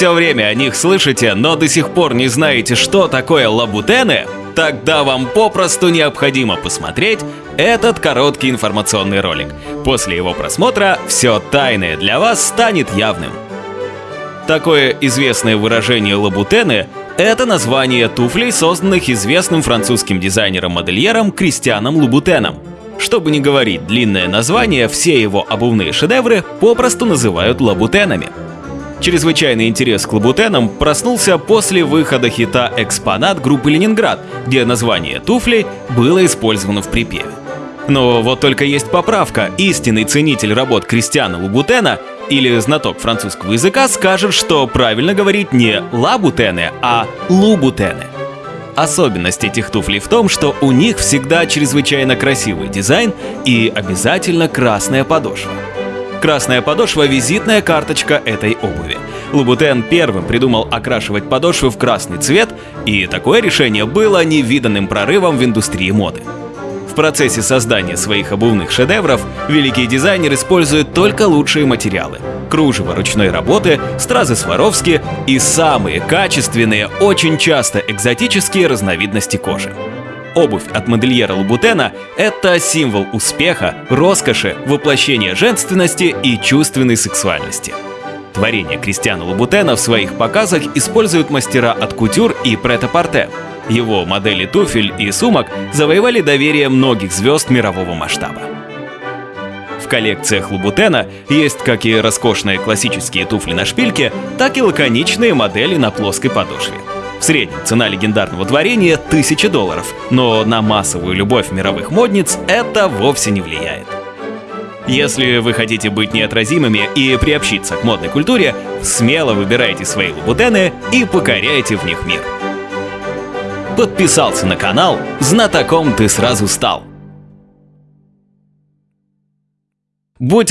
все время о них слышите, но до сих пор не знаете, что такое лабутены, тогда вам попросту необходимо посмотреть этот короткий информационный ролик. После его просмотра все тайное для вас станет явным. Такое известное выражение лабутены – это название туфлей, созданных известным французским дизайнером-модельером Кристианом Лубутеном. Чтобы не говорить длинное название, все его обувные шедевры попросту называют лабутенами. Чрезвычайный интерес к лабутенам проснулся после выхода хита «Экспонат» группы «Ленинград», где название туфлей было использовано в припеве. Но вот только есть поправка. Истинный ценитель работ Кристиана Лубутена или знаток французского языка скажет, что правильно говорить не «лабутены», а «лубутены». Особенность этих туфлей в том, что у них всегда чрезвычайно красивый дизайн и обязательно красная подошва. Красная подошва – визитная карточка этой обуви. Лубутен первым придумал окрашивать подошвы в красный цвет, и такое решение было невиданным прорывом в индустрии моды. В процессе создания своих обувных шедевров великий дизайнер использует только лучшие материалы. Кружево ручной работы, стразы Сваровски и самые качественные, очень часто экзотические разновидности кожи. Обувь от модельера Лабутена – это символ успеха, роскоши, воплощения женственности и чувственной сексуальности. Творение Кристиана Лабутена в своих показах используют мастера от кутюр и прет-а-порте. Его модели туфель и сумок завоевали доверие многих звезд мирового масштаба. В коллекциях Лабутена есть как и роскошные классические туфли на шпильке, так и лаконичные модели на плоской подошве. В среднем цена легендарного творения 1000 долларов, но на массовую любовь мировых модниц это вовсе не влияет. Если вы хотите быть неотразимыми и приобщиться к модной культуре, смело выбирайте свои лабутены и покоряйте в них мир. Подписался на канал, знатоком ты сразу стал. Будь